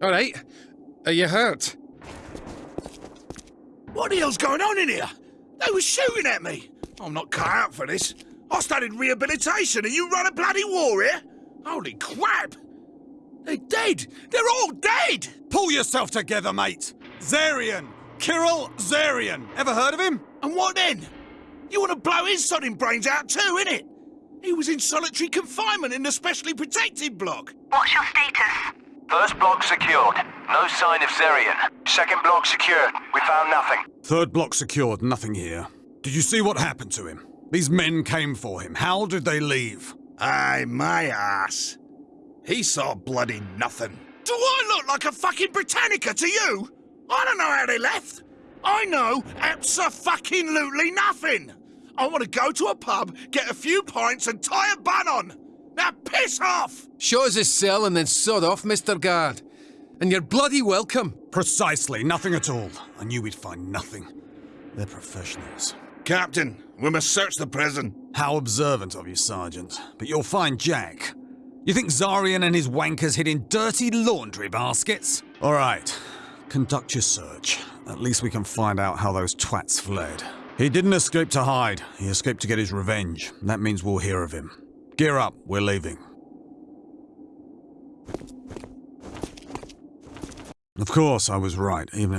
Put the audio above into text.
All right. Are you hurt? What the hell's going on in here? They were shooting at me. I'm not cut out for this. I studied rehabilitation and you run a bloody war here? Holy crap! They're dead! They're all dead! Pull yourself together, mate! Zarian! Kirill Zarian! Ever heard of him? And what then? You want to blow his sodding brains out too, innit? He was in solitary confinement in the specially protected block. What's your status? First block secured. No sign of Zarian. Second block secured. We found nothing. Third block secured, nothing here. Did you see what happened to him? These men came for him. How did they leave? Aye, my ass. He saw bloody nothing. Do I look like a fucking Britannica to you? I don't know how they left. I know abso-fucking-lutely nothing. I want to go to a pub, get a few pints and tie a bun on. Now piss off! Show us his cell and then sod off, Mr. Guard. And you're bloody welcome. Precisely, nothing at all. I knew we'd find nothing. They're professionals. Captain, we must search the prison. How observant of you, Sergeant. But you'll find Jack. You think Zarian and his wankers hid in dirty laundry baskets? All right, conduct your search. At least we can find out how those twats fled. He didn't escape to hide. He escaped to get his revenge. That means we'll hear of him. Gear up, we're leaving. Of course, I was right, even if